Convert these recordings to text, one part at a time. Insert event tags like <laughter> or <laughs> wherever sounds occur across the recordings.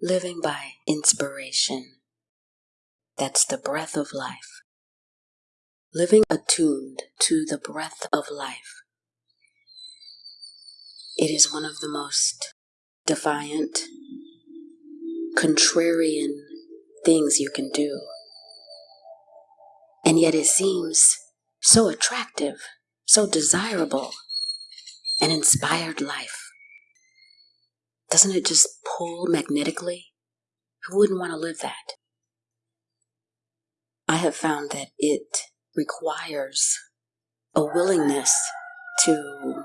living by inspiration. That's the breath of life. Living attuned to the breath of life. It is one of the most defiant, contrarian things you can do. And yet it seems so attractive, so desirable, an inspired life. Doesn't it just pull magnetically? Who wouldn't want to live that? I have found that it requires a willingness to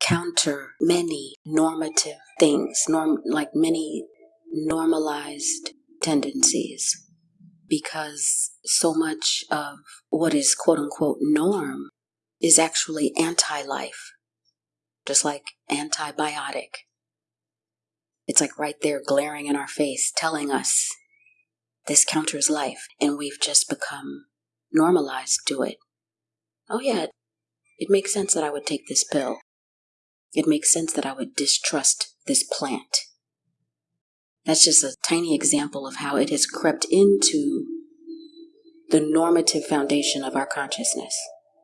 counter many normative things, norm, like many normalized tendencies, because so much of what is quote unquote norm is actually anti life, just like antibiotic. It's like right there glaring in our face, telling us this counters life, and we've just become normalized to it. Oh, yeah, it makes sense that I would take this pill. It makes sense that I would distrust this plant. That's just a tiny example of how it has crept into the normative foundation of our consciousness,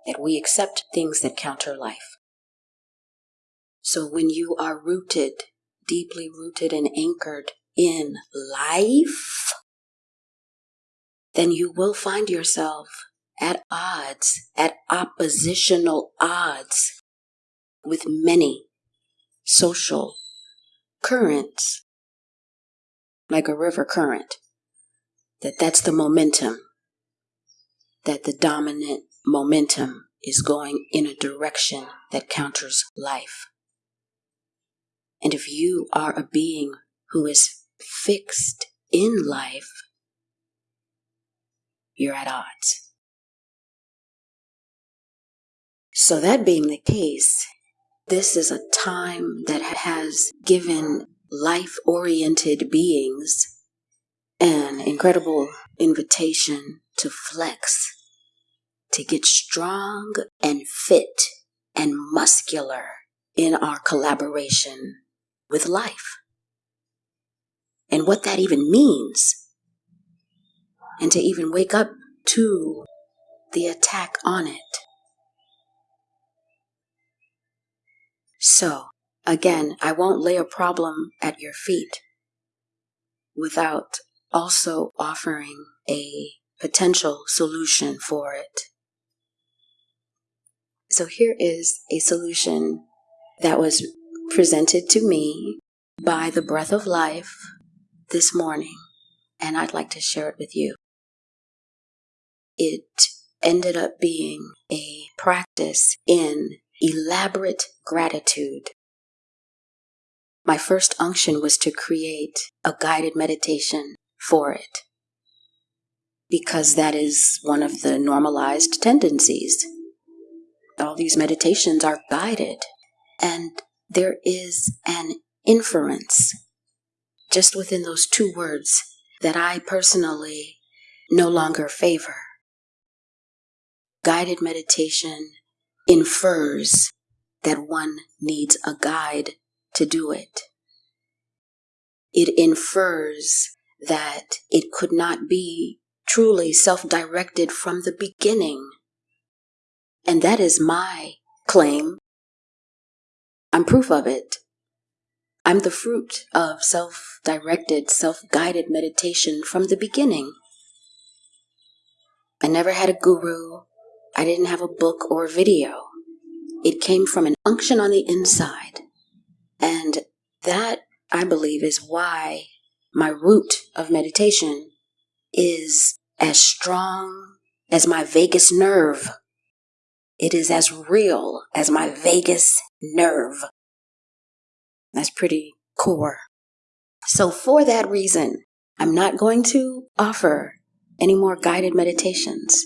that we accept things that counter life. So when you are rooted, deeply rooted and anchored in life, then you will find yourself at odds, at oppositional odds with many social currents like a river current, that that's the momentum, that the dominant momentum is going in a direction that counters life. And if you are a being who is fixed in life, you're at odds. So, that being the case, this is a time that has given life oriented beings an incredible invitation to flex, to get strong and fit and muscular in our collaboration with life. And what that even means. And to even wake up to the attack on it. So, Again, I won't lay a problem at your feet without also offering a potential solution for it. So here is a solution that was presented to me by the breath of life this morning, and I'd like to share it with you. It ended up being a practice in elaborate gratitude my first unction was to create a guided meditation for it because that is one of the normalized tendencies. All these meditations are guided, and there is an inference just within those two words that I personally no longer favor. Guided meditation infers that one needs a guide to do it. It infers that it could not be truly self directed from the beginning. And that is my claim. I'm proof of it. I'm the fruit of self directed, self guided meditation from the beginning. I never had a guru. I didn't have a book or a video. It came from an unction on the inside. And that, I believe, is why my root of meditation is as strong as my vagus nerve. It is as real as my vagus nerve. That's pretty core. So, for that reason, I'm not going to offer any more guided meditations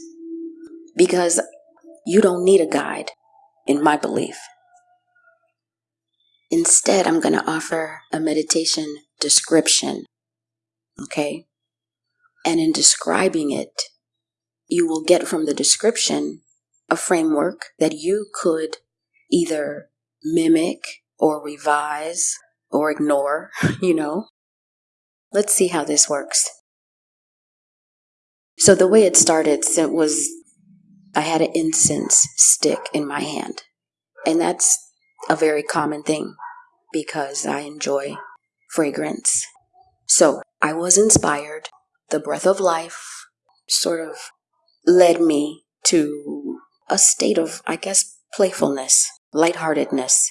because you don't need a guide, in my belief. Instead, I'm going to offer a meditation description. Okay? And in describing it, you will get from the description a framework that you could either mimic or revise or ignore, <laughs> you know. let's see how this works. So the way it started it was I had an incense stick in my hand. And that's a very common thing because I enjoy fragrance. So I was inspired. The breath of life sort of led me to a state of, I guess, playfulness, lightheartedness.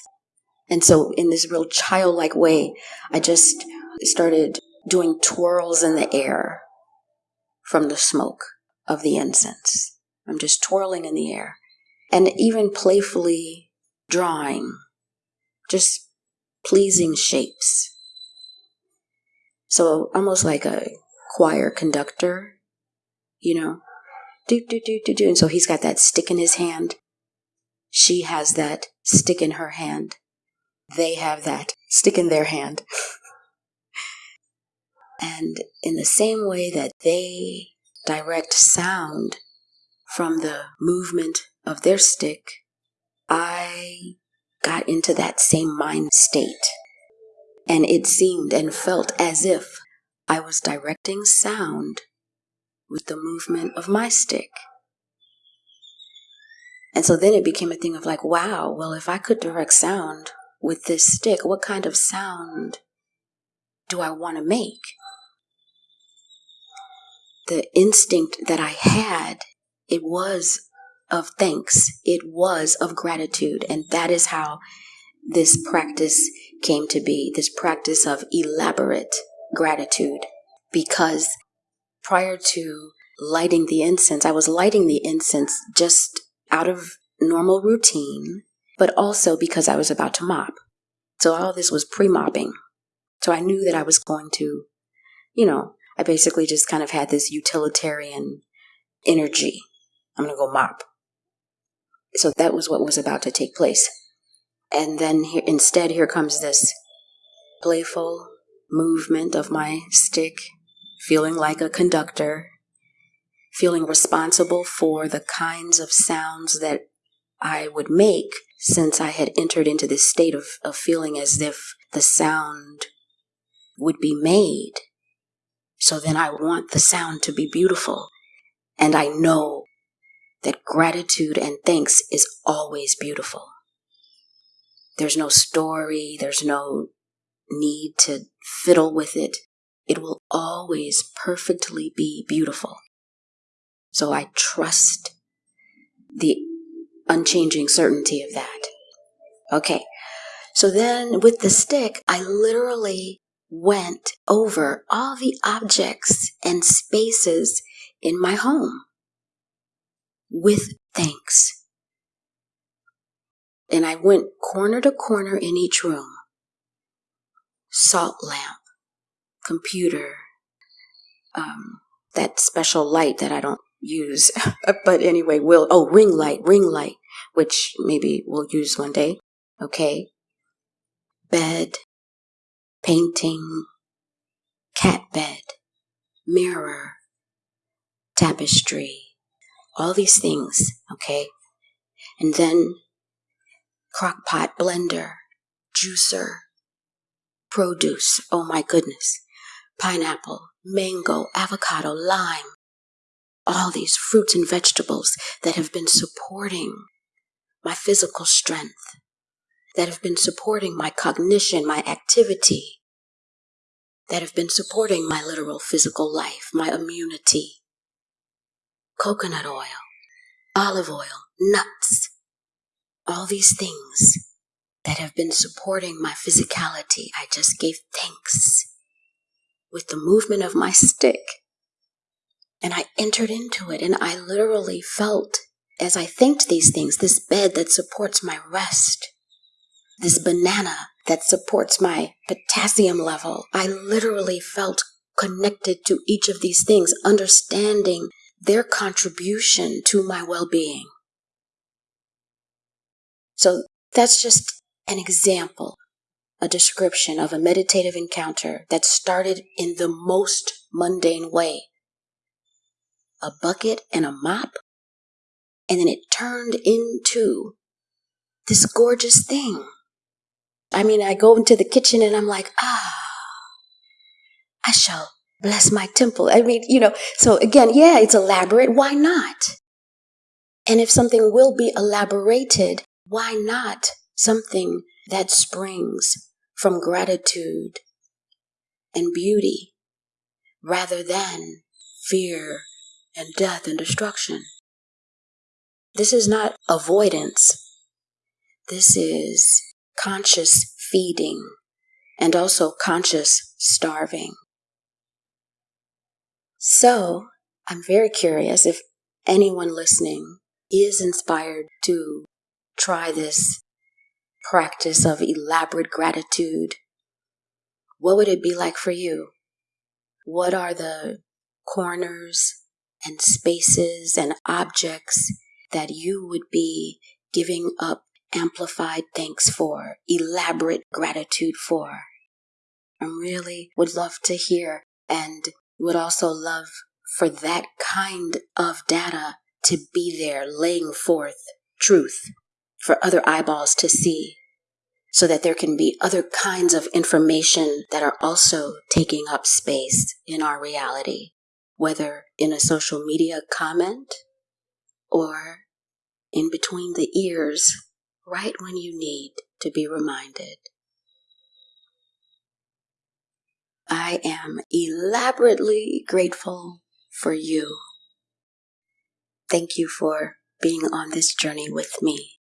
And so, in this real childlike way, I just started doing twirls in the air from the smoke of the incense. I'm just twirling in the air and even playfully drawing just pleasing shapes. So almost like a choir conductor, you know, do, do, do, do, do. And so he's got that stick in his hand. She has that stick in her hand. They have that stick in their hand. and in the same way that they direct sound from the movement of their stick, I got into that same mind state. And it seemed and felt as if I was directing sound with the movement of my stick. And so then it became a thing of like, wow, well, if I could direct sound with this stick, what kind of sound do I want to make? The instinct that I had, it was of thanks. It was of gratitude. And that is how this practice came to be this practice of elaborate gratitude. Because prior to lighting the incense, I was lighting the incense just out of normal routine, but also because I was about to mop. So all this was pre mopping. So I knew that I was going to, you know, I basically just kind of had this utilitarian energy. I'm going to go mop. So that was what was about to take place. And then here, instead, here comes this playful movement of my stick, feeling like a conductor, feeling responsible for the kinds of sounds that I would make since I had entered into this state of, of feeling as if the sound would be made. So then I want the sound to be beautiful. And I know that gratitude and thanks is always beautiful. There's no story, there's no need to fiddle with it. It will always perfectly be beautiful. So I trust the unchanging certainty of that. Okay. So then with the stick, I literally went over all the objects and spaces in my home with thanks. And I went corner to corner in each room salt lamp, computer, um, that special light that I don't use. <laughs> Uh, but anyway, we'll, oh, ring light, ring light, which maybe we'll use one day. Okay. Bed, painting, cat bed, mirror, tapestry, all these things, okay? And then crock pot, blender, juicer, produce, oh my goodness, pineapple, mango, avocado, lime, all these fruits and vegetables that have been supporting my physical strength, that have been supporting my cognition, my activity, that have been supporting my literal physical life, my immunity, coconut oil, olive oil, nuts, all these things that have been supporting my physicality. I just gave thanks with the movement of my stick. And I entered into it and I literally felt as I thanked these things, this bed that supports my rest, this banana that supports my potassium level. I literally felt connected to each of these things, understanding their contribution to my well being. So that's just an example, a description of a meditative encounter that started in the most mundane way a bucket and a mop, and then it turned into this gorgeous thing. I mean, I go into the kitchen and I'm like, ah, I shall bless my temple. I mean, you know, so again, yeah, it's elaborate. Why not? And if something will be elaborated, why not something that springs from gratitude and beauty rather than fear and death and destruction? This is not avoidance. This is conscious feeding and also conscious starving. So, I'm very curious if anyone listening is inspired to try this practice of elaborate gratitude. What would it be like for you? What are the corners and spaces and objects that you would be giving up amplified thanks for, elaborate gratitude for? I really would love to hear and would also love for that kind of data to be there laying forth truth for other eyeballs to see so that there can be other kinds of information that are also taking up space in our reality, whether in a social media comment or in between the ears, right when you need to be reminded. I am elaborately grateful for you. Thank you for being on this journey with me.